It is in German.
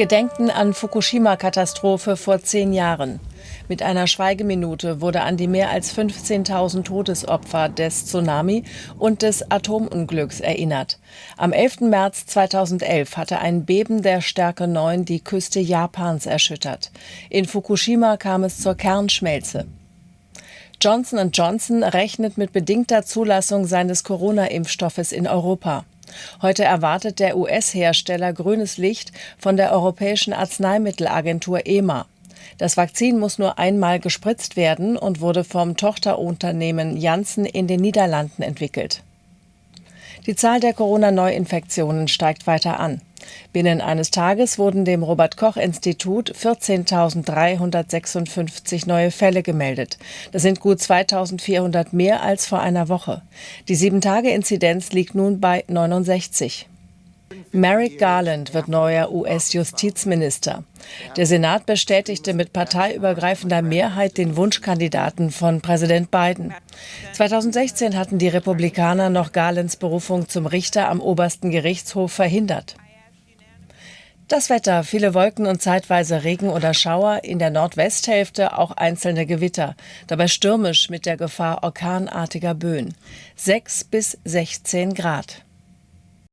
Gedenken an Fukushima-Katastrophe vor zehn Jahren. Mit einer Schweigeminute wurde an die mehr als 15.000 Todesopfer des Tsunami und des Atomunglücks erinnert. Am 11. März 2011 hatte ein Beben der Stärke 9 die Küste Japans erschüttert. In Fukushima kam es zur Kernschmelze. Johnson Johnson rechnet mit bedingter Zulassung seines Corona-Impfstoffes in Europa. Heute erwartet der US-Hersteller grünes Licht von der Europäischen Arzneimittelagentur EMA. Das Vakzin muss nur einmal gespritzt werden und wurde vom Tochterunternehmen Janssen in den Niederlanden entwickelt. Die Zahl der Corona-Neuinfektionen steigt weiter an. Binnen eines Tages wurden dem Robert Koch Institut 14.356 neue Fälle gemeldet. Das sind gut 2.400 mehr als vor einer Woche. Die 7-Tage-Inzidenz liegt nun bei 69. Merrick Garland wird neuer US-Justizminister. Der Senat bestätigte mit parteiübergreifender Mehrheit den Wunschkandidaten von Präsident Biden. 2016 hatten die Republikaner noch Garlands Berufung zum Richter am obersten Gerichtshof verhindert. Das Wetter, viele Wolken und zeitweise Regen oder Schauer, in der Nordwesthälfte auch einzelne Gewitter, dabei stürmisch mit der Gefahr orkanartiger Böen. 6 bis 16 Grad.